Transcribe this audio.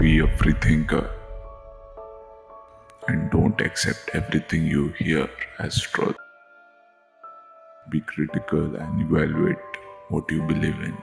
be a free thinker. And don't accept everything you hear as truth. Be critical and evaluate what you believe in.